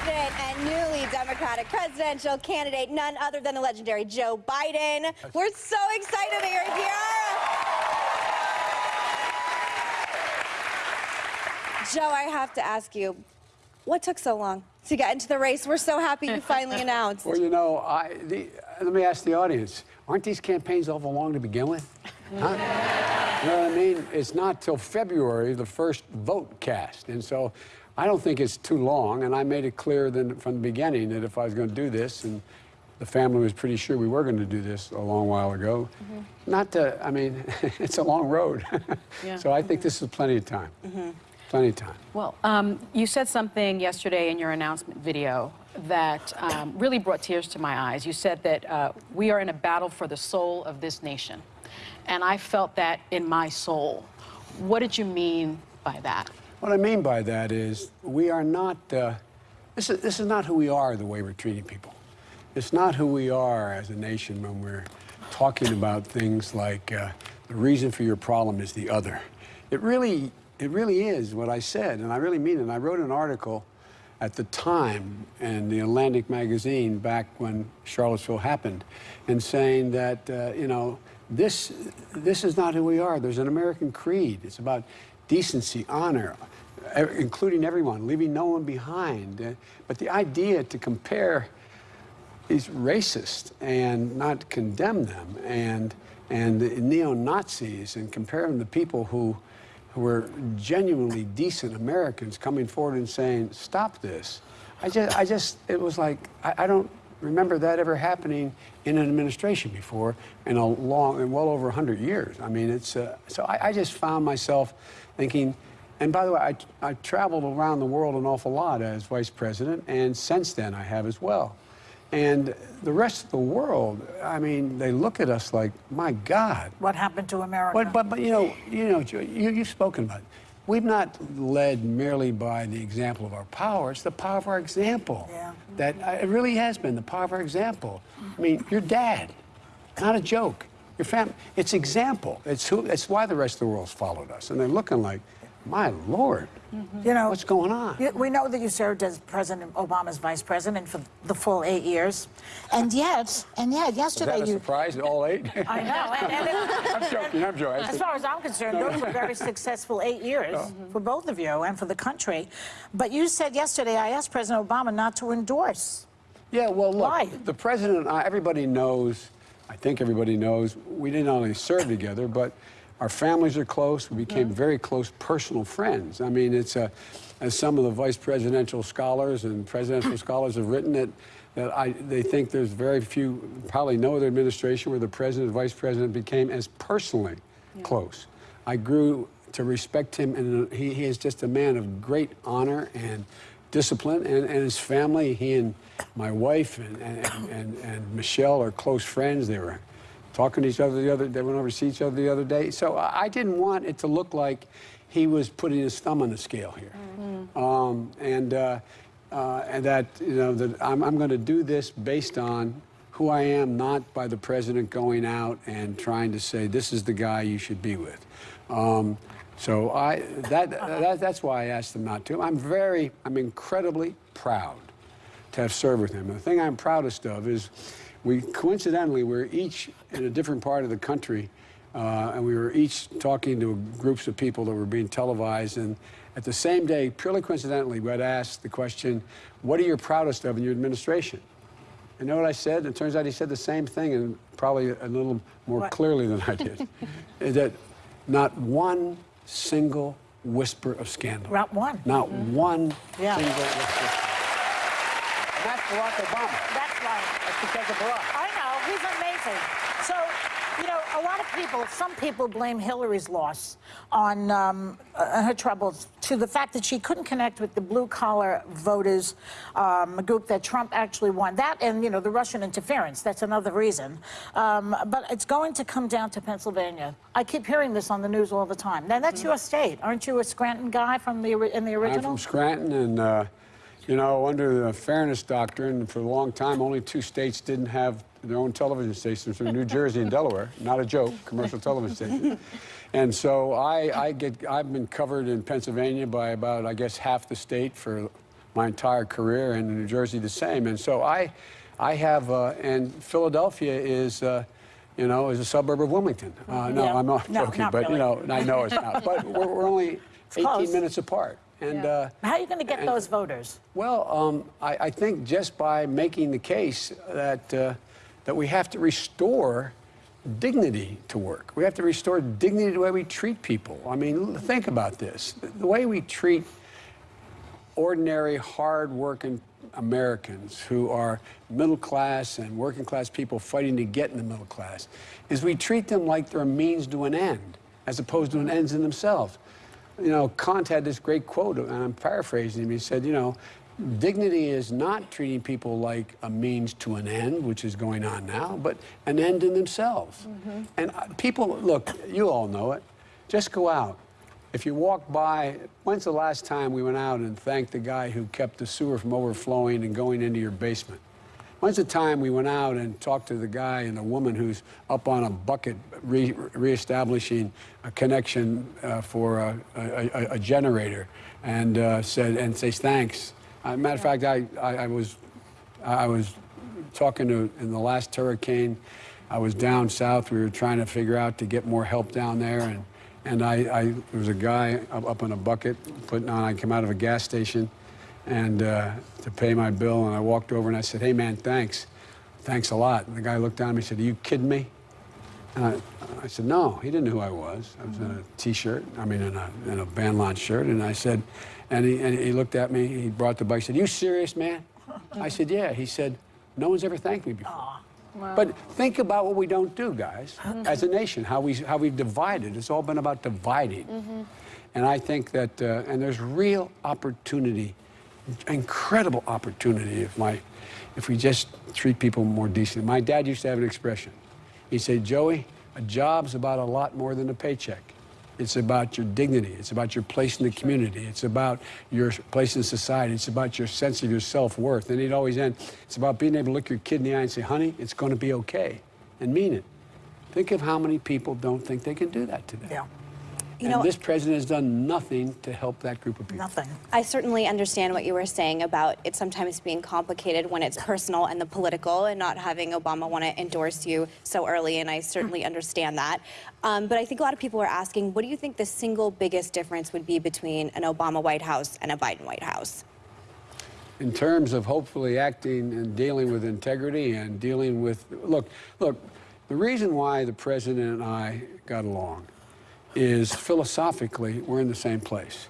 president and newly Democratic presidential candidate, none other than the legendary Joe Biden. We're so excited that you're here. Joe, I have to ask you, what took so long to get into the race? We're so happy you finally announced. Well, you know, I, the, let me ask the audience, aren't these campaigns awful long to begin with? Huh? You know what I mean? It's not till February the first vote cast. And so I don't think it's too long. And I made it clear then from the beginning that if I was going to do this, and the family was pretty sure we were going to do this a long while ago, mm -hmm. not to, I mean, it's a long road. yeah. So I think mm -hmm. this is plenty of time. Mm -hmm. Plenty of time. Well, um, you said something yesterday in your announcement video that um, really brought tears to my eyes. You said that uh, we are in a battle for the soul of this nation and I felt that in my soul. What did you mean by that? What I mean by that is we are not, uh, this, is, this is not who we are the way we're treating people. It's not who we are as a nation when we're talking about things like uh, the reason for your problem is the other. It really, it really is what I said, and I really mean it. And I wrote an article at the time in the Atlantic magazine back when Charlottesville happened and saying that, uh, you know, this, this is not who we are. There's an American creed. It's about decency, honor, including everyone, leaving no one behind. Uh, but the idea to compare these racists and not condemn them and, and the neo-Nazis and compare them to people who, who were genuinely decent Americans coming forward and saying, stop this. I just, I just, it was like, I, I don't, remember that ever happening in an administration before in a long, in well over 100 years. I mean, it's, uh, so I, I, just found myself thinking, and by the way, I, I traveled around the world an awful lot as vice president, and since then I have as well. And the rest of the world, I mean, they look at us like, my God. What happened to America? But, but, but you know, you know, you, you've spoken about it. We've not led merely by the example of our power. It's the power of our example. Yeah. That uh, it really has been the power of our example. I mean, your dad, not a joke. Your family, it's example. It's who. It's why the rest of the world's followed us, and they're looking like, my Lord, mm -hmm. you know what's going on? We know that you served as President Obama's vice president for the full eight years, and yet, and yet, yesterday Is that a you surprise all eight. I know. And, and it, I'm joking. I'm joking. As far as I'm concerned, no, those were very successful eight years no. for both of you and for the country. But you said yesterday, I asked President Obama not to endorse. Yeah. Well, look, Why? the president. Everybody knows. I think everybody knows. We didn't only serve together, but our families are close. We became very close personal friends. I mean, it's a, as some of the vice presidential scholars and presidential scholars have written it, that I, they think there's very few, probably no other administration where the president and vice president became as personally yeah. close. I grew to respect him, and he, he, is just a man of great honor and discipline, and, and his family, he and my wife and, and, and, and Michelle are close friends. They were talking to each other the other they went over to see each other the other day. So i didn't want it to look like he was putting his thumb on the scale here. Mm -hmm. um, and uh, uh, and that you know that i'm, I'm going to do this based on who i am not by the president going out and trying to say this is the guy you should be with. Um, so i that, that that's why i asked him not to. I'm very i'm incredibly proud to have served with him. The thing i'm proudest of is we coincidentally we're each in a different part of the country, uh, and we were each talking to groups of people that were being televised. And at the same day, purely coincidentally, we had asked the question, "What are you proudest of in your administration?" You know what I said? It turns out he said the same thing, and probably a little more what? clearly than I did. that not one single whisper of scandal. Not one. Not mm -hmm. one yeah. single whisper. That's Barack Obama. That's right. That's because of Barack. I know. He's amazing. So, you know, a lot of people, some people blame Hillary's loss on um, uh, her troubles to the fact that she couldn't connect with the blue-collar voters um, group that Trump actually won. That and, you know, the Russian interference. That's another reason. Um, but it's going to come down to Pennsylvania. I keep hearing this on the news all the time. Now, that's mm -hmm. your state. Aren't you a Scranton guy from the in the original? I'm from Scranton, and... Uh, you know, under the fairness doctrine, for a long time, only two states didn't have their own television stations from New Jersey and Delaware. Not a joke, commercial television stations. And so I, I get, I've been covered in Pennsylvania by about, I guess, half the state for my entire career, and in New Jersey the same. And so I, I have, uh, and Philadelphia is, uh, you know, is a suburb of Wilmington. Uh, no, Yeah. I'm not No, joking, not but you know, I know it's not. But we're, we're only 18 close. minutes apart. And Yeah. uh, How are you going to get And- those voters? well, um, I, I think just by making the case that uh, that we have to restore dignity to work. We have to restore dignity to the way we treat people. I mean, think about this: the way we treat ordinary, hard-working Americans who are middle class and working class people fighting to get in the middle class is we treat them like they're a means to an end, as opposed to an ends in themselves. You know, Kant had this great quote, and I'm paraphrasing him. He said, you know, dignity is not treating people like a means to an end, which is going on now, but an end in themselves. And uh, people, look, you all know it. Just go out. If you walk by, when's the last time we went out and thanked the guy who kept the sewer from overflowing and going into your basement? When's the time we went out and talked to the guy and the woman who's up on a bucket re- reestablishing a connection uh, for a, a, a, a generator and uh, said and says thanks? Uh, matter of fact, I, I, I was I was talking to in the last hurricane. I was down south. We were trying to figure out to get more help down there, and and I, I there was a guy up, up in a bucket putting on. I came out of a gas station, and uh, to pay my bill, and I walked over and I said, "Hey man, thanks, thanks a lot." And the guy looked down at me and said, "Are you kidding me?" And I, I said, no, he didn't know who I was. I was in a T-shirt, I mean, in a, in a band launch shirt. And I said, and he, and he looked at me, he brought the bike, he said, you serious, man? I said, yeah. He said, no one's ever thanked me before. But think about what we don't do, guys, as a nation, how, we, how we've divided. It's all been about dividing. And I think that, uh, and there's real opportunity, incredible opportunity if, my, if we just treat people more decently. My dad used to have an expression. He said, Joey, a job's about a lot more than a paycheck. It's about your dignity. It's about your place in the community. It's about your place in society. It's about your sense of your self-worth. And he'd always end, it's about being able to look your kid in the eye and say, honey, it's going to be okay, and mean it. Think of how many people don't think they can do that today. Yeah, You and know- this president has done nothing to help that group of people. nothing. I certainly understand what you were saying about it sometimes being complicated when it's personal and the political and not having Obama want to endorse you so early, and I certainly understand that. Um, but I think a lot of people are asking, what do you think the single biggest difference would be between an Obama White House and a Biden White House? in terms of hopefully acting and dealing with integrity and dealing with look look the reason why the president and I got along is philosophically we're in the same place.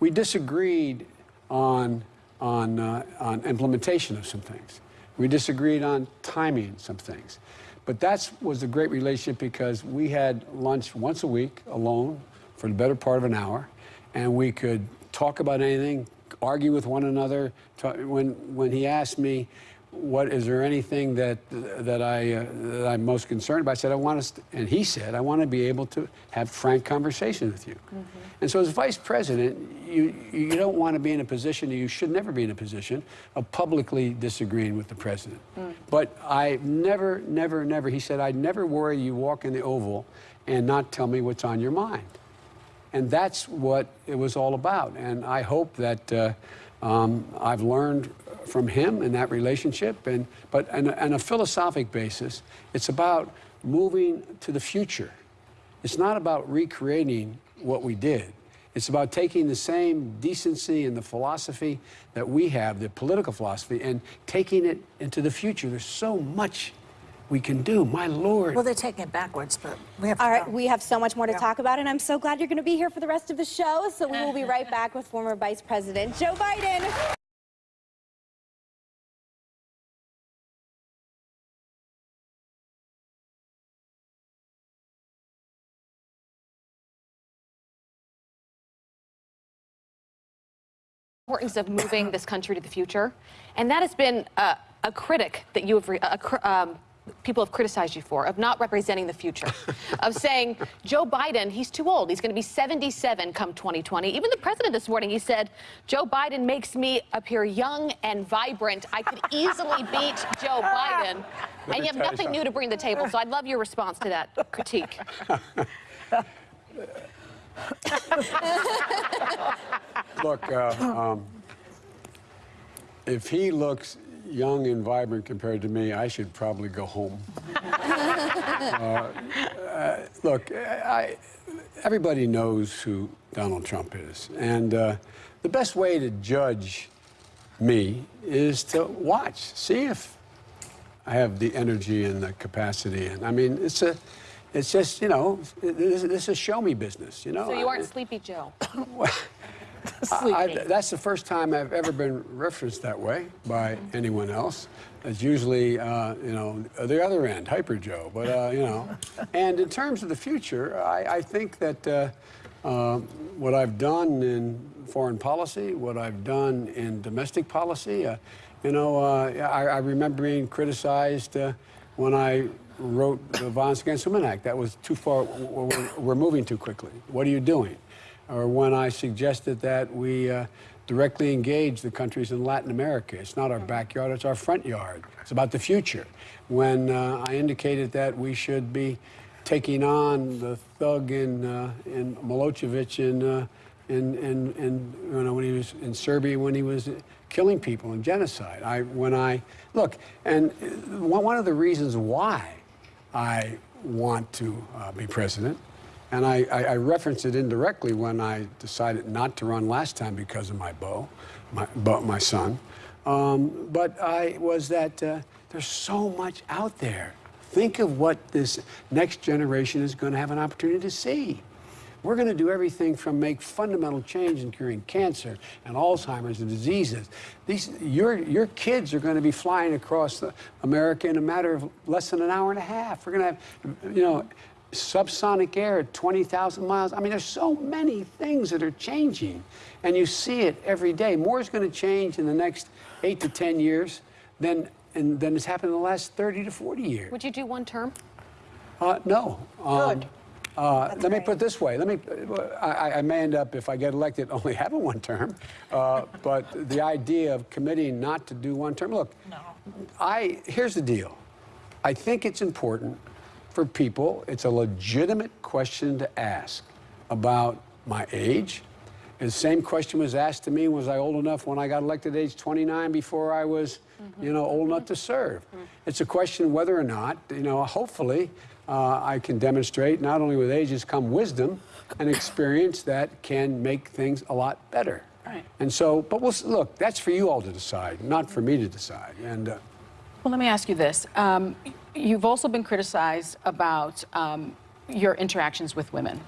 We disagreed on on uh, on implementation of some things. We disagreed on timing some things. But that was a great relationship because we had lunch once a week alone for the better part of an hour and we could talk about anything argue with one another. When when he asked me, "What is there anything that that I uh, that I'm most concerned about?" I said, "I want to, and he said, "I want to be able to have frank conversation with you." And so, as vice president, you you don't want to be in a position, you should never be in a position of publicly disagreeing with the president. But I never, never, never. He said, "I'd never worry you walk in the Oval and not tell me what's on your mind." And that's what it was all about. And I hope that uh, um, I've learned from him in that relationship. And, but on a, on a philosophic basis, it's about moving to the future. It's not about recreating what we did. It's about taking the same decency and the philosophy that we have, the political philosophy, and taking it into the future. There's so much we can do. My Lord. Well, they're taking it backwards, but we have to All right, go. we have so much more to Yeah. talk about, and I'm so glad you're going to be here for the rest of the show. So we will be right back with former Vice President Joe Biden. importance of moving this country to the future, and that has been uh, a critic that you have, re- a cr- um, people have criticized you for, of not representing the future, of saying Joe Biden, he's too old, he's going to be 77 come 2020. Even the president this morning, he said, Joe Biden makes me appear young and vibrant. I could easily beat Joe Biden, and you have nothing new to bring to the table. So I'd love your response to that critique. Look, uh, um, if he looks young and vibrant compared to me, I should probably go home. Uh, uh, look, I, everybody knows who Donald Trump is. And uh, the best way to judge me is to watch, see if I have the energy and the capacity. And I mean, it's a, it's just, you know, this, this is show me business, you know? So you aren't Sleepy Joe. I, I- that's the first time I've ever been referenced that way by anyone else. It's usually, uh, you know, the other end, Hyper Joe. But, uh, you know, and in terms of the future, I, I think that uh, uh, what I've done in foreign policy, what I've done in domestic policy, uh, you know, uh, I, I remember being criticized uh, when I wrote the Violence Against Women Act. That was too far, we're, we're moving too quickly. What are you doing? Or when I suggested that we uh, directly engage the countries in Latin America. It's not our backyard, it's our front yard. It's about the future. When uh, I indicated that we should be taking on the thug in, uh, in Milosevic in, uh, in, in, in, you know, when he was in Serbia, when he was killing people and genocide. I, when I, look, and uh, one one of the reasons why I want to uh, be president and I, I, I referenced it indirectly when I decided not to run last time because of my Bo, my, my son. Um, but I was that uh, there's so much out there. Think of what this next generation is going to have an opportunity to see. We're going to do everything from make fundamental change in curing cancer and Alzheimer's and diseases. These, your, your kids are going to be flying across the, America in a matter of less than an hour and a half. We're going to have, you know, subsonic air at 20,000 miles. I mean, there's so many things that are changing, and you see it every day. More is going to change in the next eight to 10 years than, and, than has happened in the last 30 to 40 years. Would you do one term? Uh, no. Um, Good. Uh, That's let me put it this way. Let me. I, I may end up, if I get elected, only having one term. Uh, but the idea of committing not to do one term. Look, No. I here's the deal. I think it's important for people. It's a legitimate question to ask about my age. And the same question was asked to me: Was I old enough when I got elected at age 29 before I was, you know, old enough to serve? It's a question whether or not, you know, hopefully. Uh, I can demonstrate not only with age has come wisdom and experience that can make things a lot better. Right. And so, but we'll look. That's for you all to decide, not for me to decide. And uh, Well, let me ask you this. Um, you've also been criticized about um, your interactions with women.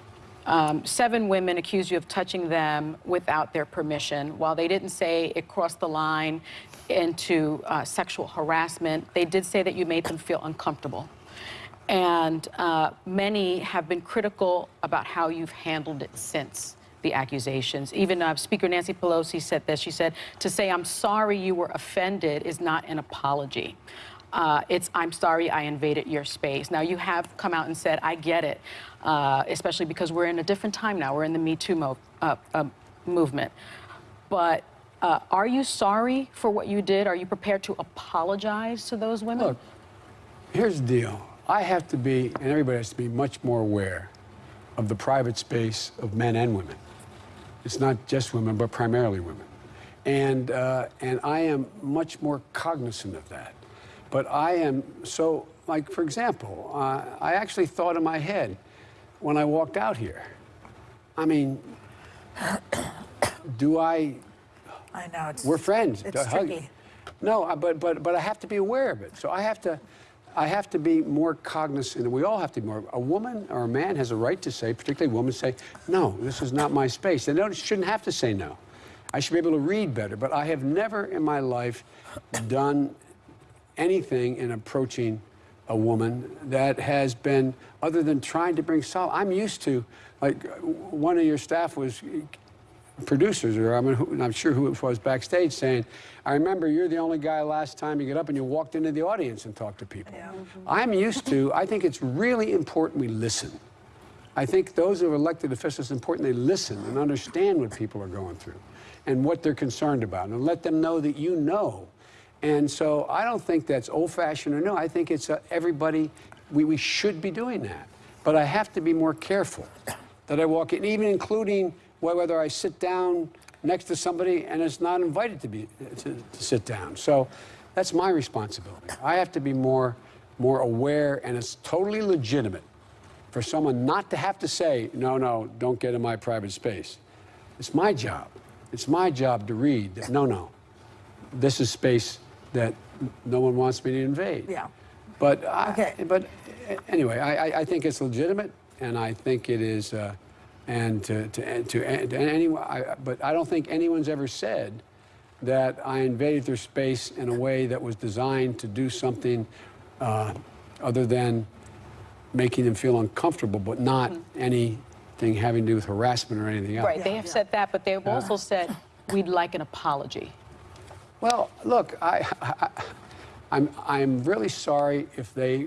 Um, seven women accused you of touching them without their permission. While they didn't say it crossed the line into uh, sexual harassment, they did say that you made them feel uncomfortable. And uh, many have been critical about how you've handled it since the accusations. Even uh, Speaker Nancy Pelosi said this. She said, to say, I'm sorry you were offended is not an apology. Uh, it's, I'm sorry I invaded your space. Now, you have come out and said, I get it, uh, especially because we're in a different time now. We're in the Me Too uh, uh, movement. But uh, are you sorry for what you did? Are you prepared to apologize to those women? Look, here's the deal. I have to be, and everybody has to be much more aware of the private space of men and women. It's not just women, but primarily women. And, uh, and I am much more cognizant of that. But I am so, like, for example, uh, I actually thought in my head when I walked out here, I mean, do I I know. It's, we're friends. It's tricky. No, but but but I have to be aware of it. So I have to, I have to be more cognizant. and We all have to be more. A woman or a man has a right to say, particularly women, say, no, this is not my space. They don't, shouldn't have to say no. I should be able to read better. But I have never in my life done anything in approaching a woman that has been other than trying to bring solace. I'm used to, like, one of your staff was producers, or I mean, who, I'm sure who it was backstage, saying, "I remember you're the only guy last time you get up and you walked into the audience and talked to people." Mm-hmm. I'm used to. I think it's really important we listen. I think those who are elected officials, it's important they listen and understand what people are going through and what they're concerned about, and let them know that you know. And so I don't think that's old-fashioned or new. I think it's uh, everybody. We, we should be doing that, but I have to be more careful that I walk in, even including whether I sit down next to somebody and is not invited to be to, to sit down. So that's my responsibility. I have to be more more aware, and it's totally legitimate for someone not to have to say, no, no, don't get in my private space. It's my job. It's my job to read that, no, no, this is space that no one wants me to invade. Yeah. But, I, Okay. but anyway, I, I- I think it's legitimate, and I think it is, uh, and to, to, to, and anyone, I, but I don't think anyone's ever said that I invaded their space in a way that was designed to do something uh, other than making them feel uncomfortable, but not anything having to do with harassment or anything else. Right, they have said that, but they've also said, we'd like an apology. Well, look, I, I, I'm, I'm really sorry if they,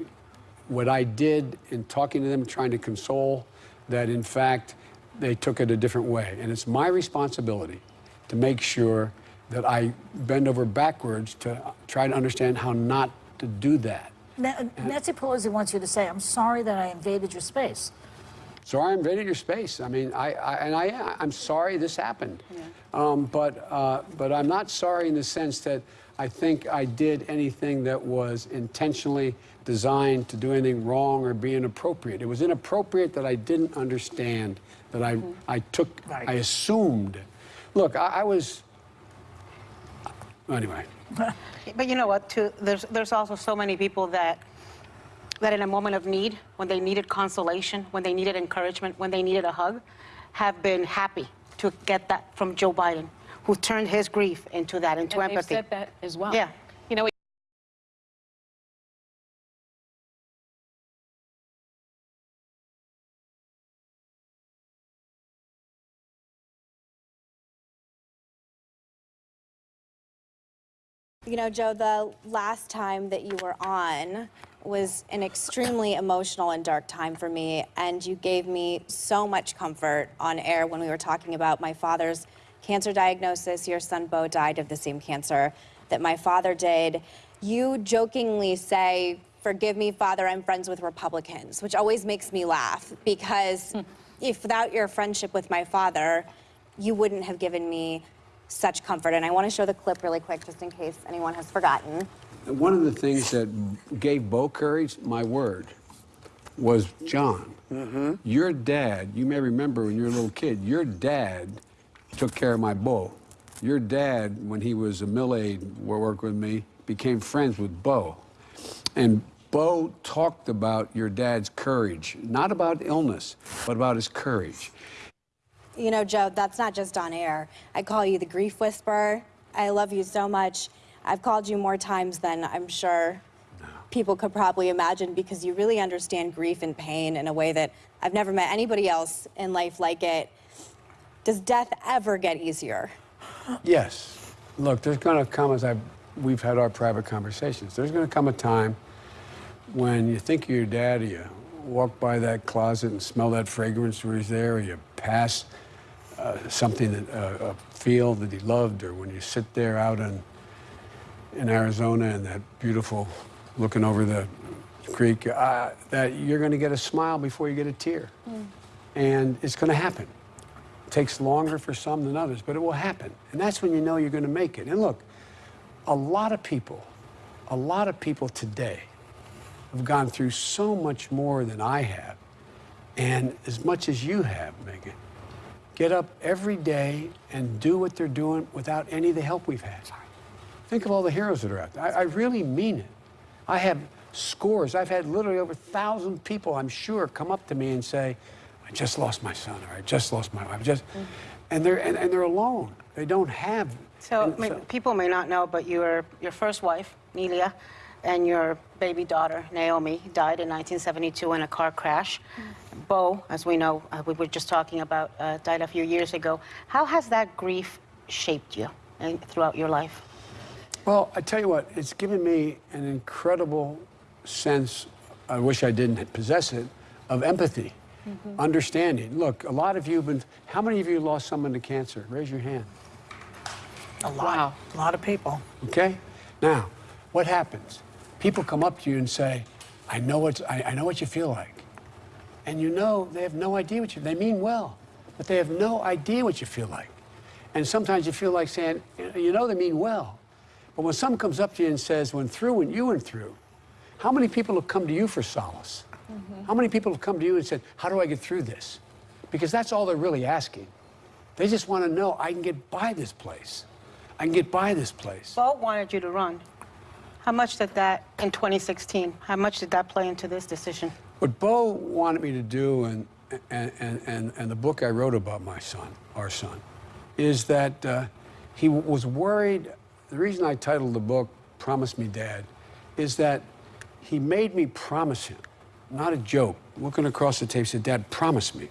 what I did in talking to them, trying to console, that in fact they took it a different way. And it's my responsibility to make sure that I bend over backwards to try to understand how not to do that. Na- Nancy Pelosi wants you to say, I'm sorry that I invaded your space. So I invaded your space. I mean, I, I and I, I'm sorry this happened, um, but uh, but I'm not sorry in the sense that I think I did anything that was intentionally designed to do anything wrong or be inappropriate. It was inappropriate that I didn't understand that I I took Right. I assumed. Look, I, I was. Anyway, But you know what, too, there's, there's also so many people that, that in a moment of need, when they needed consolation, when they needed encouragement, when they needed a hug, have been happy to get that from Joe Biden, who turned his grief into that, into And empathy. said that as well. Yeah. You know, Joe, the last time that you were on was an extremely emotional and dark time for me, and you gave me so much comfort on air when we were talking about my father's cancer diagnosis. Your son Bo died of the same cancer that my father did. You jokingly say, Forgive me, Father, I'm friends with Republicans, which always makes me laugh because hmm. if without your friendship with my father, you wouldn't have given me such comfort. And I want to show the clip really quick just in case anyone has forgotten. one of the things that gave Bo courage, my word, was John. Mm-hmm. Your dad, you may remember when you were a little kid, your dad took care of my Bo. Your dad, when he was a mill aide, worked with me, became friends with Bo. And Bo talked about your dad's courage, not about illness, but about his courage. You know, Joe, that's not just on air. I call you the grief whisperer. I love you so much. I've called you more times than I'm sure people could probably imagine because you really understand grief and pain in a way that I've never met anybody else in life like it. Does death ever get easier? Yes. Look, there's going to come, as I've, we've had our private conversations, there's going to come a time when you think of your dad, you walk by that closet and smell that fragrance where he's there, or you pass uh, something, that, uh, a field that he loved, or when you sit there out in, in Arizona and that beautiful, looking over the creek, uh, that you're going to get a smile before you get a tear. And it's going to happen It takes longer for some than others, but it will happen. And that's when you know you're going to make it. And look, a lot of people, a lot of people today have gone through so much more than I have, and as much as you have, Meghan. Get up every day and do what they're doing without any of the help we've had. Think of all the heroes that are out there. I, I really mean it. I have scores. I've had literally over a thousand people, I'm sure, come up to me and say, I just lost my son, or I just lost my wife. I just, mm-hmm. and they're and, and they're alone. They don't have. So, and may- people may not know, but your, your first wife, Neilia, and your baby daughter, Naomi, died in 1972 in a car crash. Mm. Bo, as we know, uh, we were just talking about, uh, died a few years ago. How has that grief shaped you uh, throughout your life? Well, I tell you what, it's given me an incredible sense, I wish I didn't possess it, of empathy, understanding. Look, a lot of you have been, how many of you lost someone to cancer? Raise your hand. A lot. Wow. A lot of people. Okay? Now, what happens? People come up to you and say, I know, what, I, I know what you feel like. And you know they have no idea what you, they mean well, but they have no idea what you feel like. And sometimes you feel like saying, you know, they mean well. But when someone comes up to you and says, when through what you went through, how many people have come to you for solace? Mm-hmm. How many people have come to you and said, how do I get through this? Because that's all they're really asking. They just want to know, I can get by this place. I can get by this place. Bo wanted you to run. How much did that, in 2016, how much did that play into this decision? What Bo wanted me to do, and, and, and, and, the book I wrote about my son, our son, is that uh, he was worried. The reason I titled the book Promise Me Dad is that he made me promise him, not a joke, looking across the tape, said, Dad, promise me.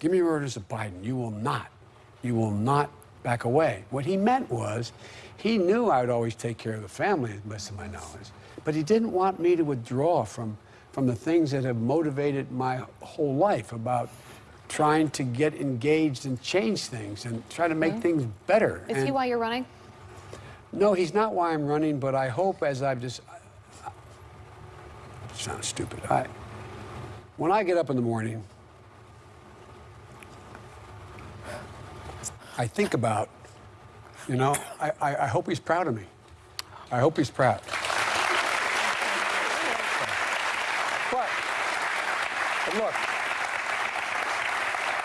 Give me your orders of Biden. You will not. You will not back away. What he meant was he knew I would always take care of the family, as best of my knowledge, but he didn't want me to withdraw from, from the things that have motivated my whole life about trying to get engaged and change things and try to make mm-hmm. things better. Is he why you're running? no, he's not why I'm running, but I hope as I've just. Sounds stupid. I, when I get up in the morning, I think about, you know, I, I, I hope he's proud of me. I hope he's proud. But, but look,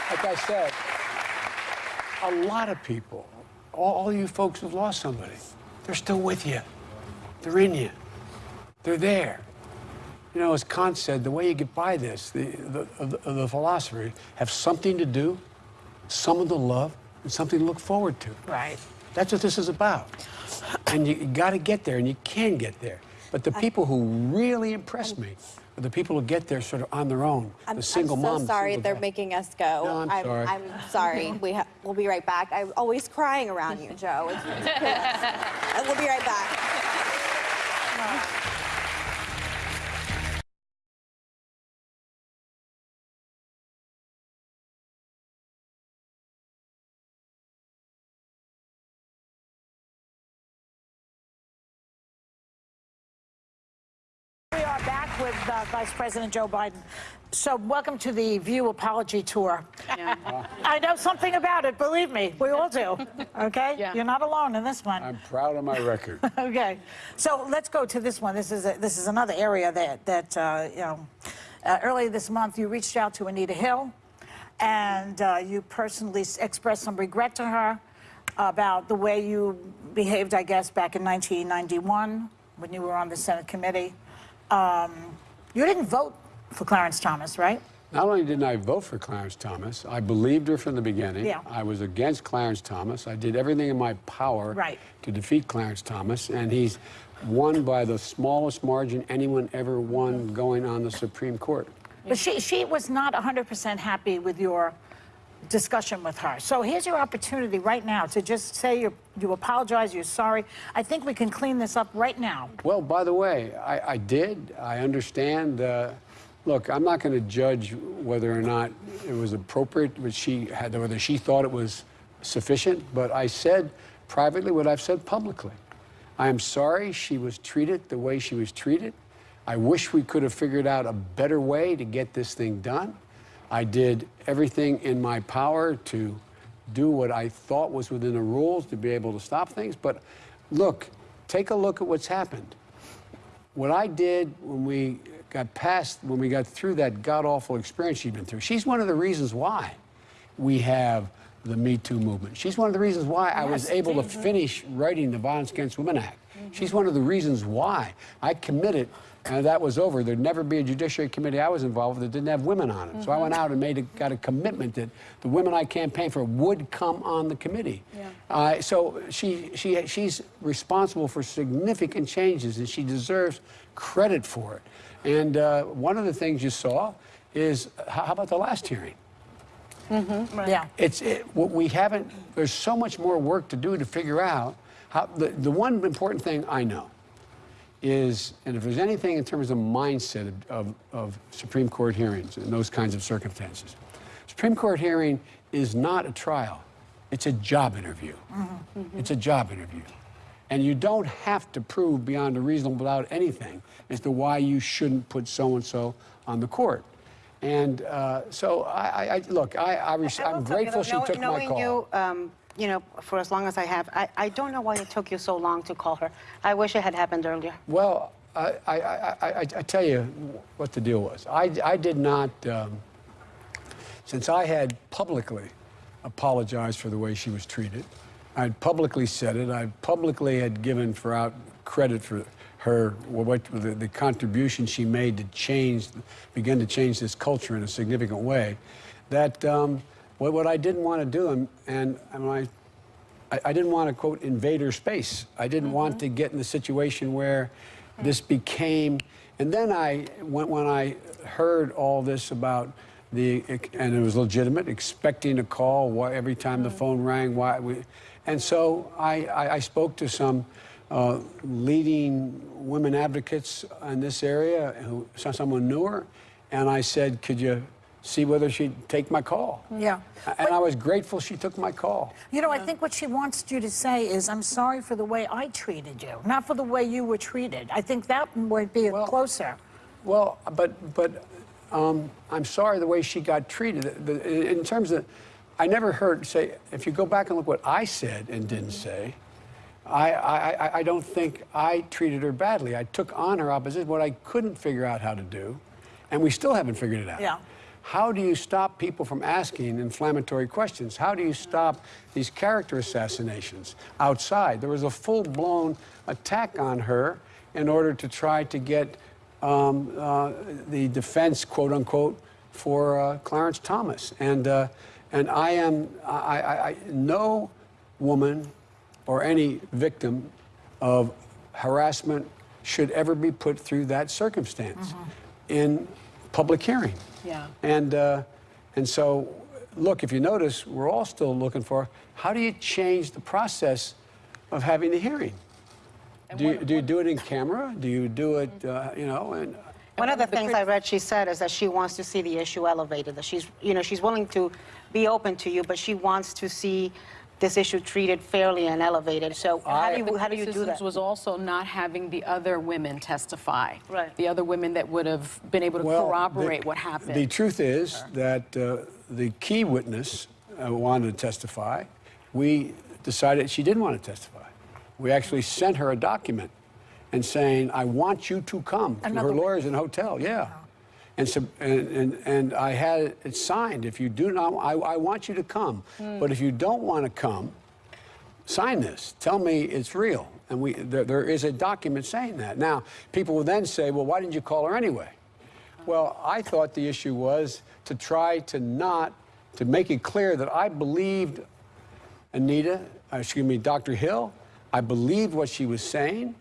like I said, a lot of people, all, all you folks who've lost somebody, they're still with you. They're in you. They're there. You know, as Kant said, the way you get by this, the, the, the, the philosophy, have something to do, someone to love, and something to look forward to. Right. That's what this is about. And you, got to get there, and you can get there. But the people who really impressed me the people who get there sort of on their own. I'm, the single I'm so mom. sorry single they're dad. making us go. No, I'm sorry. I'm sorry. We ha- we'll be right back. I'm always crying around you, Joe. It's, it's we'll be right back. Vice President Joe Biden. So, welcome to the View Apology Tour. I know something about it, believe me. We all do. Okay? Yeah. You're not alone in this one. I'm proud of my record. Okay, so let's go to this one. This is a, this is another area that that uh, you know. Uh, earlier this month, you reached out to Anita Hill, and uh, you personally expressed some regret to her about the way you behaved, I guess, back in 1991 when you were on the Senate committee. Um, you didn't vote for Clarence Thomas, right? Not only didn't I vote for Clarence Thomas, I believed her from the beginning. Yeah. I was against Clarence Thomas. I did everything in my power Right. to defeat Clarence Thomas, and he's won by the smallest margin anyone ever won going on the Supreme Court. But she, she was not 100% happy with your discussion with her. So here's your opportunity right now to just say you you apologize, you're sorry. I think we can clean this up right now. Well, by the way, I, I did. I understand. Uh, look, I'm not going to judge whether or not it was appropriate, she had, whether she thought it was sufficient. But I said privately what I've said publicly. I am sorry she was treated the way she was treated. I wish we could have figured out a better way to get this thing done. I did everything in my power to do what I thought was within the rules to be able to stop things. But look, take a look at what's happened. What I did when we got past, when we got through that god awful experience she'd been through, she's one of the reasons why we have the Me Too movement. She's one of the reasons why I was able to finish writing the Violence Against Women Act. She's one of the reasons why I committed, and that was over. There'd never be a Judiciary Committee I was involved with that didn't have women on it. So I went out and made a, got a commitment that the women I campaigned for would come on the committee. Uh, so she, she, she's responsible for significant changes, and she deserves credit for it. And uh, one of the things you saw is how how about the last hearing? Mm-hmm. Yeah. It's it, what we haven't. There's so much more work to do to figure out how. The, the one important thing I know is, and if there's anything in terms of mindset of, of, of Supreme Court hearings in those kinds of circumstances, Supreme Court hearing is not a trial. It's a job interview. It's a job interview. And you don't have to prove beyond a reasonable doubt anything as to why you shouldn't put so and so on the court. And uh, so I, I, I look, I, I res- I will I'm tell you, grateful she know- took my knowing call. you, um, you know, for as long as I have. I, I don't know why it took you so long to call her. I wish it had happened earlier. Well, I, I, I, I, I tell you what the deal was. I, I did not, um, since I had publicly apologized for the way she was treated, I'd publicly said it, I publicly had given for out credit for her, what, the, the contribution she made to change, begin to change this culture in a significant way, that um, what, what I didn't want to do, and, and, and I I, I didn't want to quote invader space. I didn't want to get in the situation where this became. And then I when, when I heard all this about the and it was legitimate, expecting a call why, every time the phone rang. Why we, and so I, I, I spoke to some. Uh, leading women advocates in this area, who someone knew her, and I said, "Could you see whether she'd take my call?" Yeah. And I was grateful she took my call. You know, I think what she wants you to say is, I'm sorry for the way I treated you, not for the way you were treated. I think that would be Well- closer. Well, but but um, I'm sorry the way she got treated. The, the, in terms of, I never heard say. If you go back and look what I said and didn't say, I, I I- I don't think I treated her badly. I took on her opposition. What I couldn't figure out how to do, and we still haven't figured it out. Yeah. How do you stop people from asking inflammatory questions? How do you stop these character assassinations outside? There was a full blown attack on her in order to try to get um, uh, the defense, quote unquote, for uh, Clarence Thomas. And, uh, and I am, I, I, I, no woman or any victim of harassment should ever be put through that circumstance in public hearing. Yeah. And, uh, and so, look, if you notice, we're all still looking for how do you change the process of having the hearing? Do you, do you do it in camera? Do you do it, uh, you know? And, One of the things I read she said is that she wants to see the issue elevated, that she's, you know, she's willing to be open to you, but she wants to see this issue treated fairly and elevated. So how do you, how do you do that? was also not having the other women testify. Right. The other women that would have been able to Well, the- corroborate what happened. The truth is that uh, the key witness uh, wanted to testify. We decided she didn't want to testify. We actually sent her a document and saying, I want you to come to her lawyers in hotel. Yeah. And, so, and, and, and I had it signed. If you do not, I, I want you to come. But if you don't want to come, sign this. Tell me it's real. And we, there, there is a document saying that. Now, people will then say, well, why didn't you call her anyway? Well, I thought the issue was to try to not, to make it clear that I believed Anita, uh, excuse me, Dr. Hill. I believed what she was saying.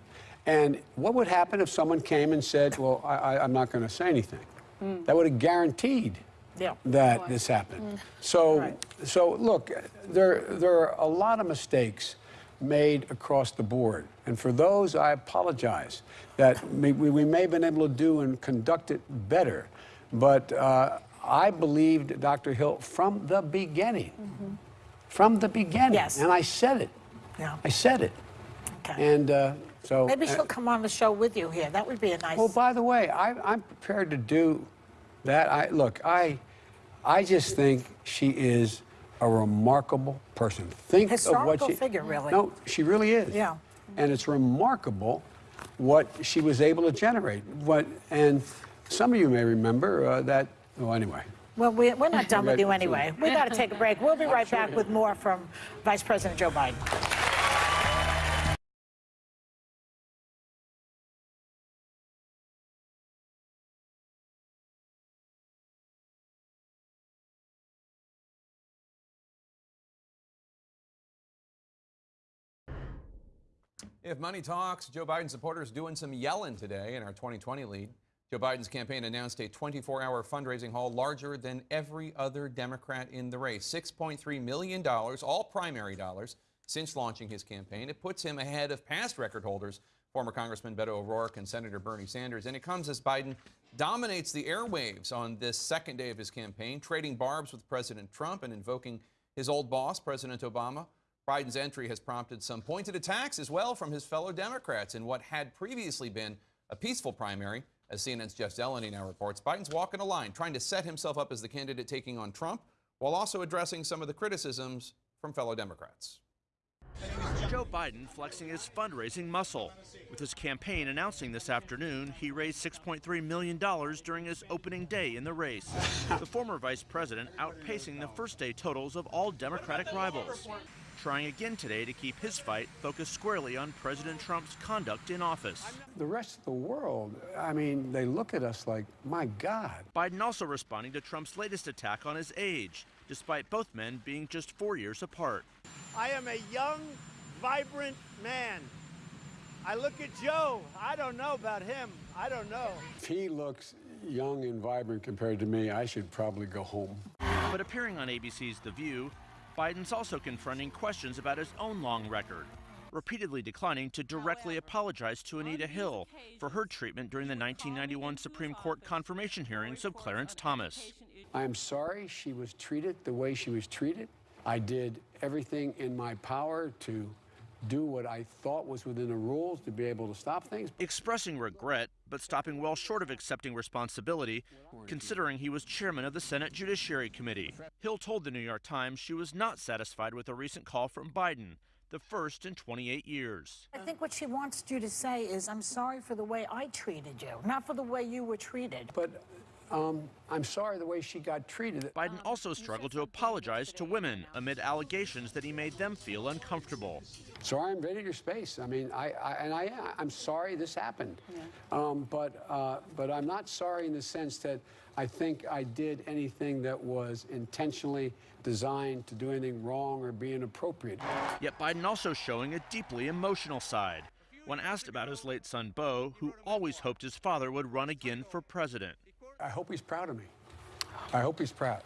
And what would happen if someone came and said, well, I, I, I'm not going to say anything? That would have guaranteed Yeah. that this happened. So, so look, there, there are a lot of mistakes made across the board. And for those, I apologize that we, we may have been able to do and conduct it better. But uh, I believed Dr. Hill from the beginning. From the beginning. Yes. And I said it. Yeah. I said it. Okay. And uh, so. Maybe uh, she'll come on the show with you here. That would be a nice. well, by the way, I, I'm prepared to do that. I look, I, I just think she is a remarkable person. Think of what she. figure, really. No, she really is. Yeah. And it's remarkable what she was able to generate. What and some of you may remember uh, that. Well, anyway. Well, we, we're not done with you anyway. We got to take a break. We'll be right back with more from Vice President Joe Biden. If money talks, Joe Biden supporters doing some yelling today in our 2020 lead. Joe Biden's campaign announced a 24 hour fundraising haul larger than every other Democrat in the race $6.3 million, all primary dollars, since launching his campaign. It puts him ahead of past record holders, former Congressman Beto O'Rourke and Senator Bernie Sanders. And it comes as Biden dominates the airwaves on this second day of his campaign, trading barbs with President Trump and invoking his old boss, President Obama. Biden's entry has prompted some pointed attacks as well from his fellow Democrats in what had previously been a peaceful primary. As CNN's Jeff Zeleny now reports, Biden's walking a line, trying to set himself up as the candidate taking on Trump, while also addressing some of the criticisms from fellow Democrats. Joe Biden flexing his fundraising muscle. With his campaign announcing this afternoon he raised $6.3 million during his opening day in the race. the former vice president outpacing the first day totals of all Democratic rivals. Trying again today to keep his fight focused squarely on President Trump's conduct in office. The rest of the world, I mean, they look at us like, my God. Biden also responding to Trump's latest attack on his age, despite both men being just four years apart. I am a young, vibrant man. I look at Joe. I don't know about him. I don't know. If he looks young and vibrant compared to me, I should probably go home. But appearing on ABC's The View, Biden's also confronting questions about his own long record, repeatedly declining to directly apologize to Anita Hill for her treatment during the 1991 Supreme Court confirmation hearings of Clarence Thomas. I am sorry she was treated the way she was treated. I did everything in my power to do what I thought was within the rules to be able to stop things. Expressing regret, but stopping well short of accepting responsibility, considering he was chairman of the Senate Judiciary Committee. Hill told the New York Times she was not satisfied with a recent call from Biden, the first in 28 years. I think what she wants you to say is, I'm sorry for the way I treated you, not for the way you were treated. But um, I'm sorry the way she got treated. Biden also struggled to apologize to women amid allegations that he made them feel uncomfortable. Sorry, I invaded your space. I mean, I, I and I, I'm sorry this happened. Um, but, uh, but I'm not sorry in the sense that I think I did anything that was intentionally designed to do anything wrong or be inappropriate. Yet Biden also showing a deeply emotional side. When asked about his late son Beau, who always hoped his father would run again for president. I hope he's proud of me. I hope he's proud.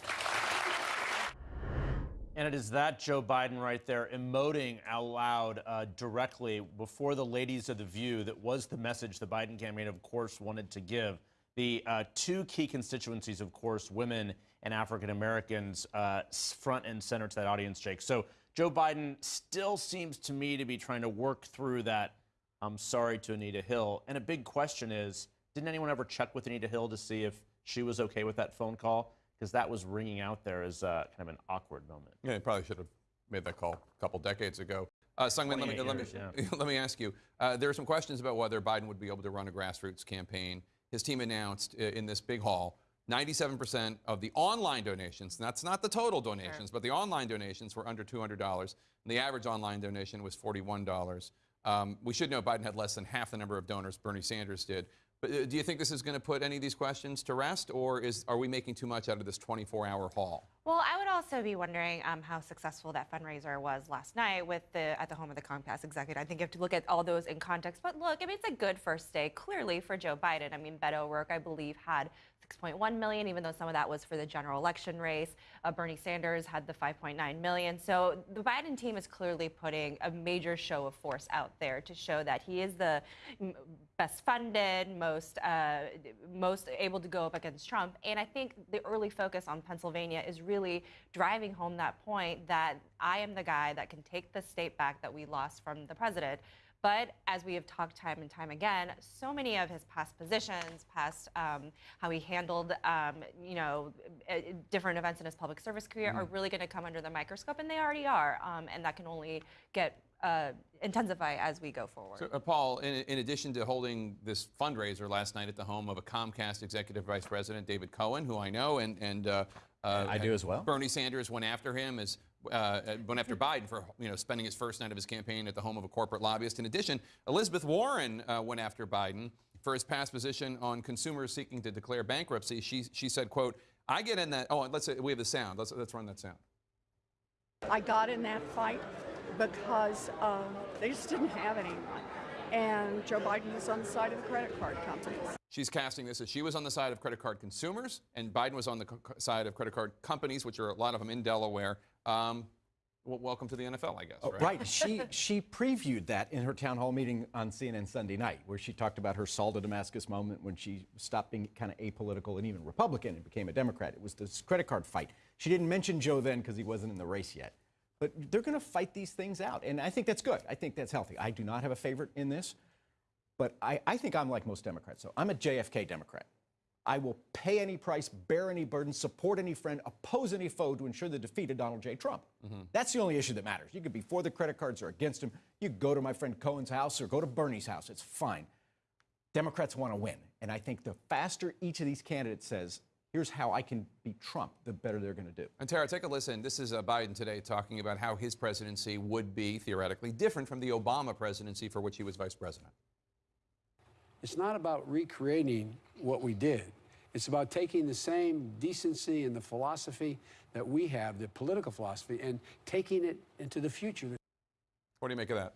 And it is that Joe Biden right there emoting out loud uh, directly before the ladies of The View that was the message the Biden campaign, of course, wanted to give. The uh, two key constituencies, of course, women and African Americans, uh, front and center to that audience, Jake. So Joe Biden still seems to me to be trying to work through that I'm sorry to Anita Hill. And a big question is didn't anyone ever check with Anita Hill to see if she was okay with that phone call? Because that was ringing out there as uh, kind of an awkward moment. Yeah, they probably should have made that call a couple decades ago. Uh, Seung Min, let me, 28 let, me, years, let me ask you. Uh, there are some questions about whether Biden would be able to run a grassroots campaign. His team announced uh, in this big hall 97% of the online donations, and that's not the total donations, but the online donations were under $200. And the average online donation was $41. Um, we should know Biden had less than half the number of donors Bernie Sanders did. Uh, do you think this is going to put any of these questions to rest, or is, are we making too much out of this 24 hour haul? Well, I would also be wondering um, how successful that fundraiser was last night with the at the home of the Comcast executive. I think you have to look at all those in context. But look, I mean, it's a good first day, clearly for Joe Biden. I mean, Beto O'Rourke, I believe, had 6.1 million, even though some of that was for the general election race. Uh, Bernie Sanders had the 5.9 million. So the Biden team is clearly putting a major show of force out there to show that he is the best funded, most uh, most able to go up against Trump. And I think the early focus on Pennsylvania is really driving home that point that I am the guy that can take the state back that we lost from the president. But as we have talked time and time again, so many of his past positions, past um, how he handled, um, you know, uh, different events in his public service career are really going to come under the microscope, and they already are. Um, and that can only get uh, intensify as we go forward. So, uh, Paul, in, in addition to holding this fundraiser last night at the home of a Comcast executive vice president, David Cohen, who I know, and and uh, uh, I do as well. Bernie Sanders went after him as. Uh, went after Biden for you know spending his first night of his campaign at the home of a corporate lobbyist. In addition, Elizabeth Warren uh, went after Biden for his past position on consumers seeking to declare bankruptcy. She she said, "quote I get in that." Oh, let's say we have the sound. Let's let's run that sound. I got in that fight because um, they just didn't have anyone. And Joe Biden was on the side of the credit card companies. She's casting this as she was on the side of credit card consumers, and Biden was on the side of credit card companies, which are a lot of them in Delaware. Um, well, welcome to the NFL, I guess. Oh, right? right. She she previewed that in her town hall meeting on CNN Sunday night, where she talked about her Saul to Damascus moment when she stopped being kind of apolitical and even Republican and became a Democrat. It was this credit card fight. She didn't mention Joe then because he wasn't in the race yet. But they're going to fight these things out, and I think that's good. I think that's healthy. I do not have a favorite in this, but I, I think I'm like most Democrats. So I'm a JFK Democrat. I will pay any price, bear any burden, support any friend, oppose any foe to ensure the defeat of Donald J. Trump. That's the only issue that matters. You could be for the credit cards or against him. You go to my friend Cohen's house or go to Bernie's house. It's fine. Democrats want to win. And I think the faster each of these candidates says, here's how I can beat Trump, the better they're going to do. And Tara, take a listen. This is uh, Biden today talking about how his presidency would be theoretically different from the Obama presidency for which he was vice president. It's not about recreating what we did. It's about taking the same decency and the philosophy that we have, the political philosophy, and taking it into the future. What do you make of that?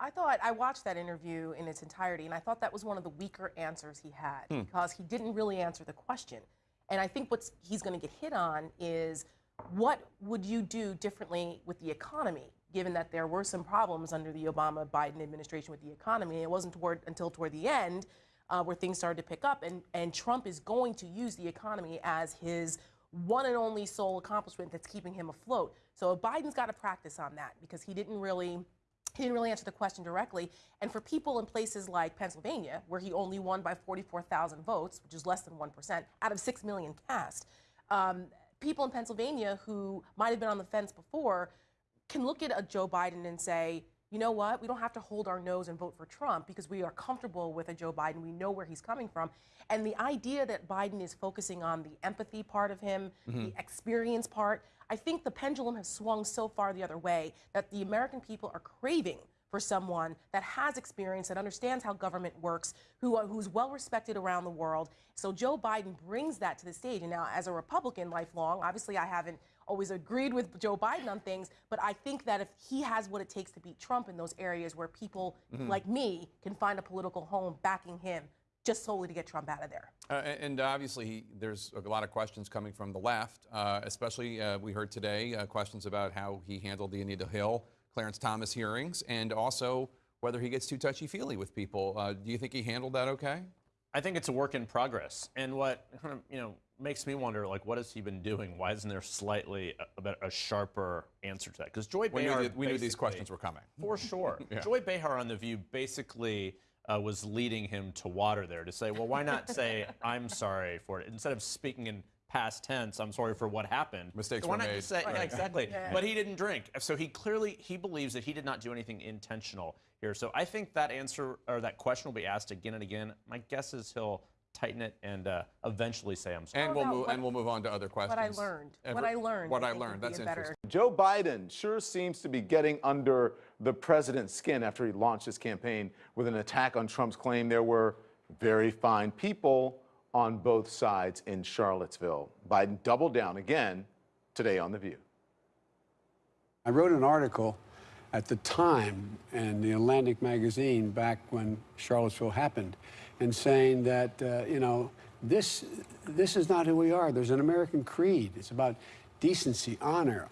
I thought I watched that interview in its entirety, and I thought that was one of the weaker answers he had Hmm. because he didn't really answer the question. And I think what he's going to get hit on is what would you do differently with the economy, given that there were some problems under the Obama Biden administration with the economy. It wasn't toward, until toward the end uh, where things started to pick up, and, and Trump is going to use the economy as his one and only sole accomplishment that's keeping him afloat. So Biden's got to practice on that because he didn't really he didn't really answer the question directly. And for people in places like Pennsylvania, where he only won by 44,000 votes, which is less than 1% out of 6 million cast, um, people in Pennsylvania who might have been on the fence before can look at a Joe Biden and say, you know what, we don't have to hold our nose and vote for Trump because we are comfortable with a Joe Biden. We know where he's coming from. And the idea that Biden is focusing on the empathy part of him, Mhm. the experience part, I think the pendulum has swung so far the other way that the American people are craving for someone that has experience, that understands how government works, who, who's well respected around the world. So Joe Biden brings that to the stage. And now, as a Republican lifelong, obviously I haven't always agreed with Joe Biden on things, but I think that if he has what it takes to beat Trump in those areas where people Mhm. like me can find a political home backing him just solely to get Trump out of there. Uh, and and obviously, he, there's a lot of questions coming from the left, uh, especially uh, we heard today uh, questions about how he handled the Anita Hill, Clarence Thomas hearings, and also whether he gets too touchy feely with people. Uh, do you think he handled that okay? I think it's a work in progress. And what you know makes me wonder, like, what has he been doing? Why isn't there slightly a, a, a sharper answer to that? Because Joy We knew Behar, that- we knew these questions were coming. For sure. Yeah. Joy Behar on The View basically uh, was leading him to water there to say, well, why not say, I'm sorry for it? Instead of speaking in past tense, I'm sorry for what happened. Mistakes why were not made. just say, yeah, exactly. Yeah. But he didn't drink. So he clearly, he believes that he did not do anything intentional here. So I think that answer, or that question will be asked again and again. My guess is he'll tighten it and uh, eventually say, I'm sorry. And we'll move what- and we'll move on to other questions. What I learned. what I learned. What I, think, learned. That's a better interesting. Joe Biden sure seems to be getting under the president's skin after he launched his campaign with an attack on Trump's claim there were very fine people on both sides in Charlottesville. Biden doubled down again today on The View. I wrote an article at the time in the Atlantic magazine back when Charlottesville happened, and saying that uh, you know this this is not who we are. There's an American creed. It's about decency, honor,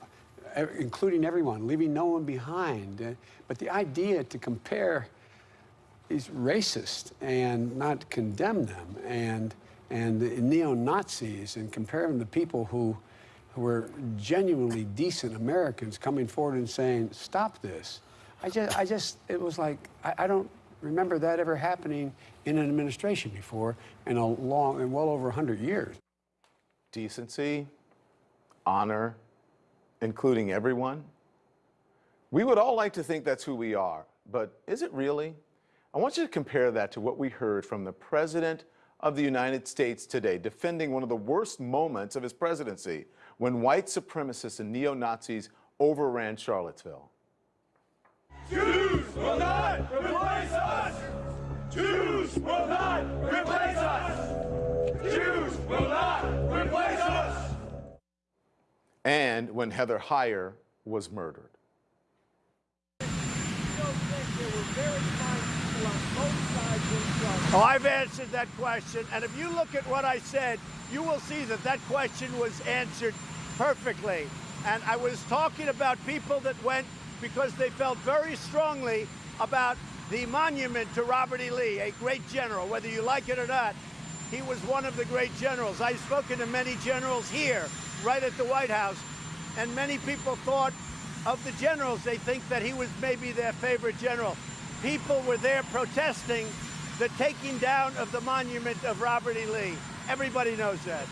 including everyone, leaving no one behind. Uh, but the idea to compare is racist and not condemn them and and the neo-Nazis and compare them to people who who were genuinely decent Americans coming forward and saying, stop this. I just, I just, it was like, I, I don't remember that ever happening in an administration before in a long, in well over 100 years. Decency, honor, including everyone. We would all like to think that's who we are, but is it really? I want you to compare that to what we heard from the President of the United States today, defending one of the worst moments of his presidency when white supremacists and neo Nazis overran Charlottesville. Jews will not replace us! Jews will not replace us! Jews will not replace us! And when Heather Heyer was murdered. Oh, I've answered that question, and if you look at what I said, you will see that that question was answered perfectly. And I was talking about people that went because they felt very strongly about the monument to Robert E. Lee, a great general, whether you like it or not. He was one of the great generals. I've spoken to many generals here, right at the White House, and many people thought of the generals, they think that he was maybe their favorite general. People were there protesting the taking down of the monument of Robert E. Lee. Everybody knows that.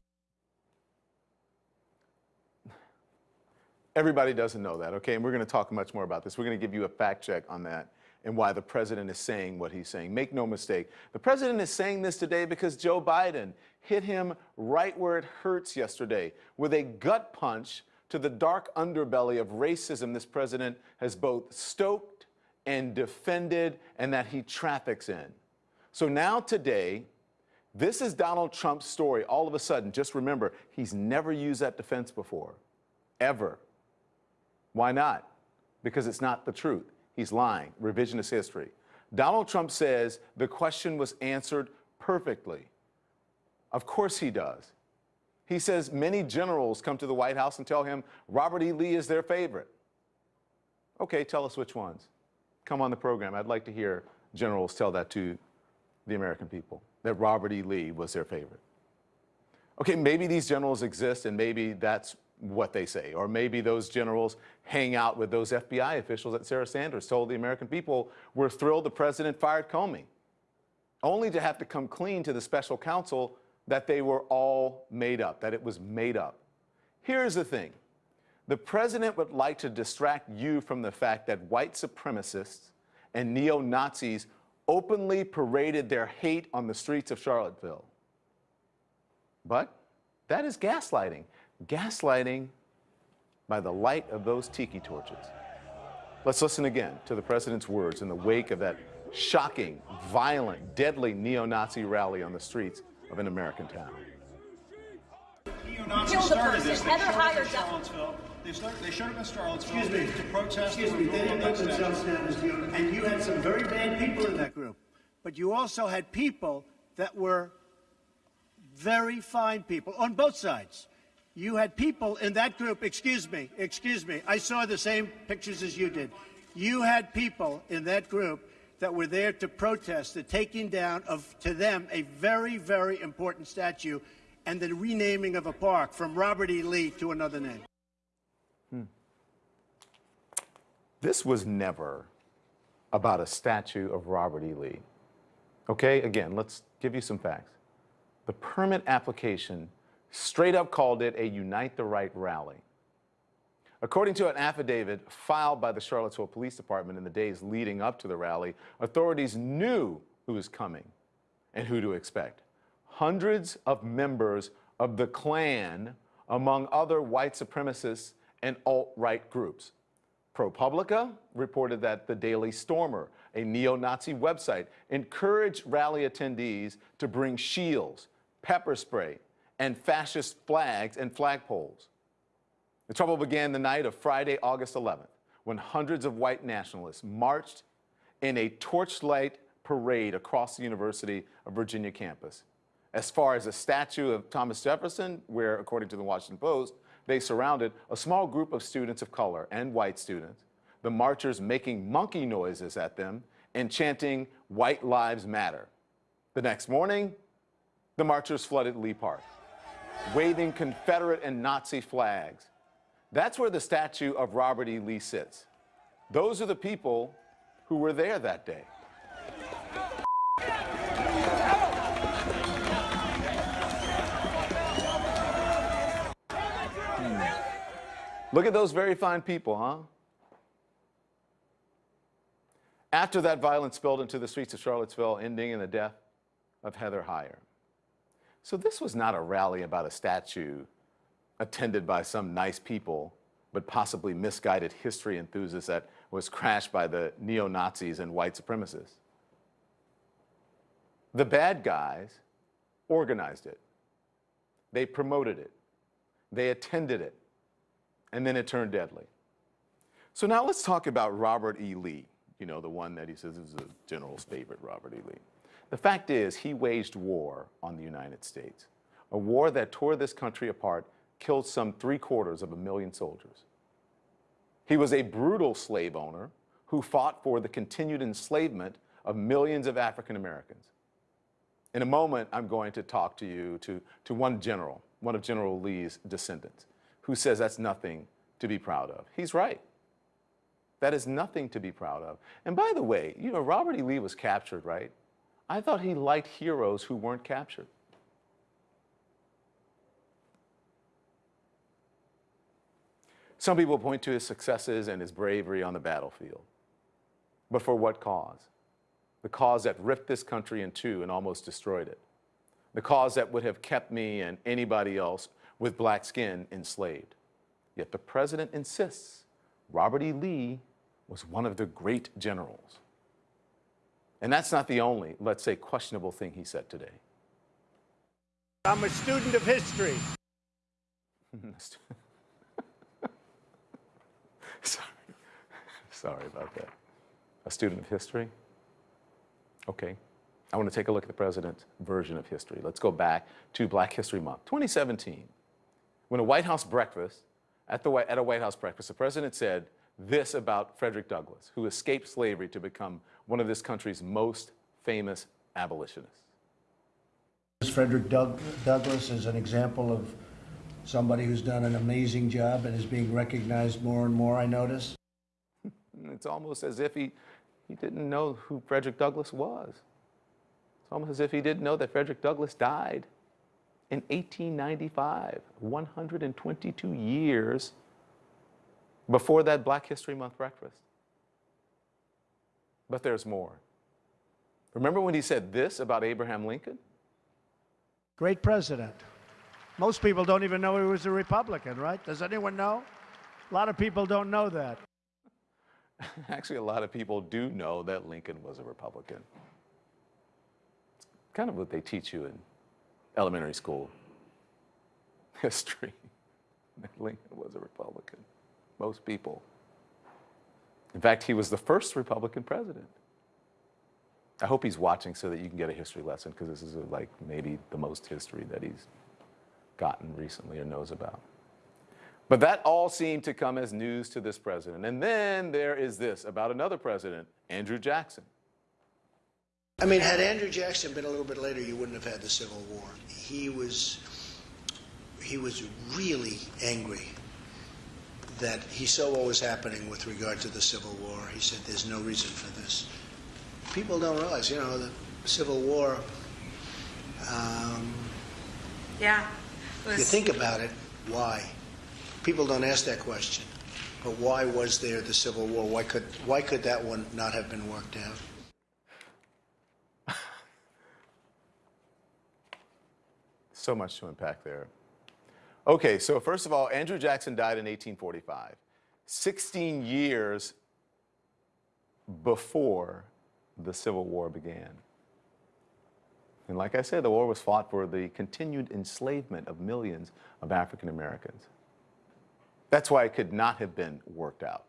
Everybody doesn't know that, okay? And we're going to talk much more about this. We're going to give you a fact check on that and why the president is saying what he's saying. Make no mistake, the president is saying this today because Joe Biden hit him right where it hurts yesterday with a gut punch to the dark underbelly of racism this president has both stoked and defended and that he traffics in. So now today, this is Donald Trump's story. All of a sudden, just remember, he's never used that defense before, ever. Why not? Because it's not the truth. He's lying. Revisionist history. Donald Trump says the question was answered perfectly. Of course he does. He says many generals come to the White House and tell him Robert E. Lee is their favorite. Okay, tell us which ones. Come on the program. I'd like to hear generals tell that to the American people, that Robert E. Lee was their favorite. Okay, maybe these generals exist and maybe that's what they say. Or maybe those generals hang out with those FBI officials that Sarah Sanders told the American people were thrilled the president fired Comey, only to have to come clean to the special counsel that they were all made up, that it was made up. Here's the thing. The president would like to distract you from the fact that white supremacists and neo-Nazis openly paraded their hate on the streets of Charlottesville. But that is gaslighting gaslighting by the light of those tiki torches. Let's listen again to the president's words in the wake of that shocking, violent, deadly neo-Nazi rally on the streets of an American town. They showed, up in Charlottesville. They, start, they showed up in Charlottesville Excuse me. to protest. Excuse me, they didn't put themselves down as neo And you had some very bad people in that group. But you also had people that were very fine people on both sides. You had people in that group, excuse me, excuse me, I saw the same pictures as you did. You had people in that group that were there to protest the taking down of, to them, a very, very important statue and the renaming of a park from Robert E. Lee to another name. Hmm. This was never about a statue of Robert E. Lee. Okay, again, let's give you some facts. The permit application straight up called it a Unite the Right rally. According to an affidavit filed by the Charlottesville Police Department in the days leading up to the rally, authorities knew who was coming and who to expect. Hundreds of members of the Klan, among other white supremacists and alt-right groups. ProPublica reported that the Daily Stormer, a neo-Nazi website, encouraged rally attendees to bring shields, pepper spray, and fascist flags and flagpoles. The trouble began the night of Friday, August 11th, when hundreds of white nationalists marched in a torchlight parade across the University of Virginia campus. As far as a statue of Thomas Jefferson, where, according to the Washington Post, they surrounded a small group of students of color and white students, the marchers making monkey noises at them and chanting, White Lives Matter. The next morning, the marchers flooded Lee Park waving Confederate and Nazi flags. That's where the statue of Robert E. Lee sits. Those are the people who were there that day. Look at those very fine people, huh? After that violence spilled into the streets of Charlottesville, ending in the death of Heather Heyer. So this was not a rally about a statue attended by some nice people, but possibly misguided history enthusiasts that was crashed by the neo-Nazis and white supremacists. The bad guys organized it. They promoted it. They attended it. And then it turned deadly. So now let's talk about Robert E. Lee, you know, the one that he says is the general's favorite, Robert E. Lee. The fact is, he waged war on the United States, a war that tore this country apart, killed some three quarters of a million soldiers. He was a brutal slave owner who fought for the continued enslavement of millions of African Americans. In a moment, I'm going to talk to you to, to one general, one of General Lee's descendants, who says that's nothing to be proud of. He's right. That is nothing to be proud of. And by the way, you know, Robert E. Lee was captured, right? I thought he liked heroes who weren't captured. Some people point to his successes and his bravery on the battlefield. But for what cause? The cause that ripped this country in two and almost destroyed it. The cause that would have kept me and anybody else with black skin enslaved. Yet the president insists Robert E. Lee was one of the great generals. And that's not the only, let's say, questionable thing he said today. I'm a student of history. Sorry. Sorry about that. A student of history? Okay. I want to take a look at the president's version of history. Let's go back to Black History Month, 2017. When a White House breakfast, at, the, at a White House breakfast, the president said this about Frederick Douglass, who escaped slavery to become one of this country's most famous abolitionists. Frederick Doug Douglass is an example of somebody who's done an amazing job and is being recognized more and more, I notice. It's almost as if he, he didn't know who Frederick Douglass was. It's almost as if he didn't know that Frederick Douglass died in 1895, 122 years before that Black History Month breakfast. But there's more. Remember when he said this about Abraham Lincoln? Great president. Most people don't even know he was a Republican, right? Does anyone know? A lot of people don't know that. Actually, a lot of people do know that Lincoln was a Republican. It's kind of what they teach you in elementary school history. Lincoln was a Republican. Most people. In fact, he was the first Republican president. I hope he's watching so that you can get a history lesson because this is like maybe the most history that he's gotten recently or knows about. But that all seemed to come as news to this president. And then there is this about another president, Andrew Jackson. I mean, had Andrew Jackson been a little bit later, you wouldn't have had the Civil War. He was, he was really angry that he saw what was happening with regard to the Civil War. He said, there's no reason for this. People don't realize, you know, the Civil War, um, Yeah. If you think about it, why? People don't ask that question. But why was there the Civil War? Why could, why could that one not have been worked out? So much to unpack there. Okay, so first of all, Andrew Jackson died in 1845, 16 years before the Civil War began. And like I said, the war was fought for the continued enslavement of millions of African Americans. That's why it could not have been worked out.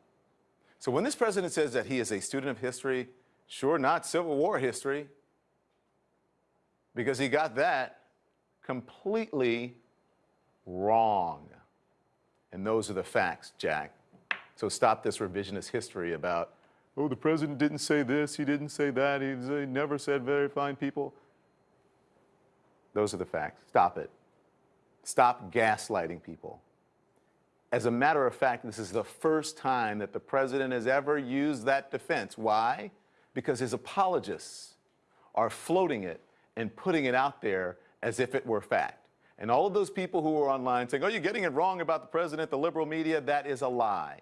So when this president says that he is a student of history, sure, not Civil War history, because he got that completely wrong. And those are the facts, Jack. So stop this revisionist history about, oh, the president didn't say this, he didn't say that, he, never said very fine people. Those are the facts. Stop it. Stop gaslighting people. As a matter of fact, this is the first time that the president has ever used that defense. Why? Because his apologists are floating it and putting it out there as if it were fact. And all of those people who are online saying, oh, you're getting it wrong about the president, the liberal media, that is a lie.